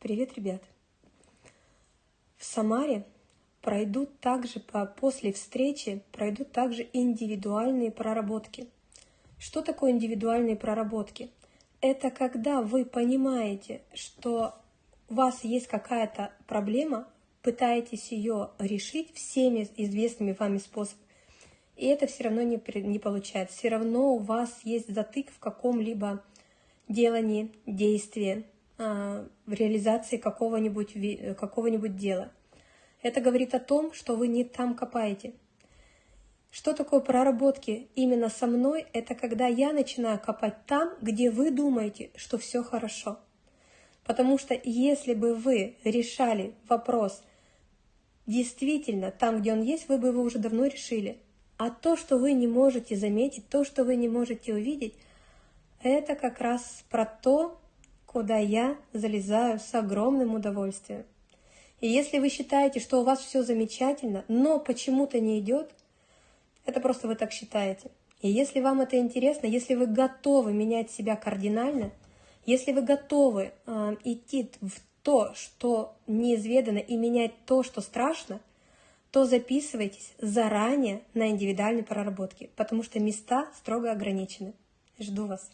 Привет, ребят! В Самаре пройдут также по, после встречи пройдут также индивидуальные проработки. Что такое индивидуальные проработки? Это когда вы понимаете, что у вас есть какая-то проблема, пытаетесь ее решить всеми известными вами способами, и это все равно не, не получается. Все равно у вас есть затык в каком-либо делании, действии, в реализации какого-нибудь какого дела. Это говорит о том, что вы не там копаете. Что такое проработки именно со мной? Это когда я начинаю копать там, где вы думаете, что все хорошо. Потому что если бы вы решали вопрос действительно там, где он есть, вы бы его уже давно решили. А то, что вы не можете заметить, то, что вы не можете увидеть, это как раз про то, куда я залезаю с огромным удовольствием. И если вы считаете, что у вас все замечательно, но почему-то не идет, это просто вы так считаете. И если вам это интересно, если вы готовы менять себя кардинально, если вы готовы э, идти в то, что неизведано, и менять то, что страшно, то записывайтесь заранее на индивидуальные проработки, потому что места строго ограничены. Жду вас.